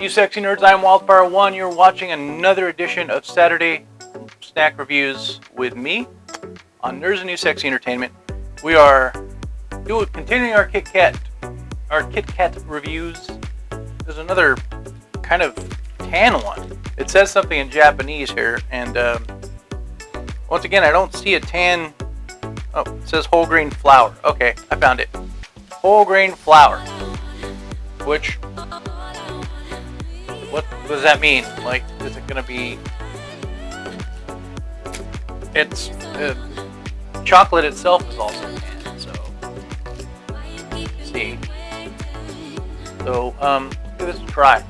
you sexy nerds? I'm Wildfire1. You're watching another edition of Saturday Snack Reviews with me on Nerds and New Sexy Entertainment. We are doing, continuing our Kit Kat, our Kit Kat reviews. There's another kind of tan one. It says something in Japanese here, and um, once again, I don't see a tan. Oh, it says whole grain flour. Okay, I found it. Whole grain flour. Which, what does that mean? Like, is it gonna be? It's uh, chocolate itself is also tan. So, let's see. So, um, give this a try.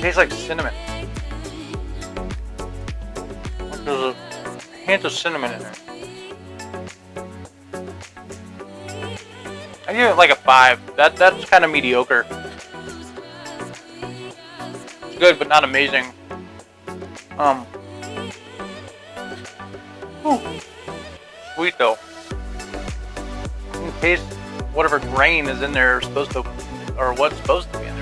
tastes like cinnamon. There's a hint of cinnamon in there. I give it like a five. That that's kind of mediocre. It's good, but not amazing. Um. Whew. Sweet though. In case whatever grain is in there supposed to, or what's supposed to be in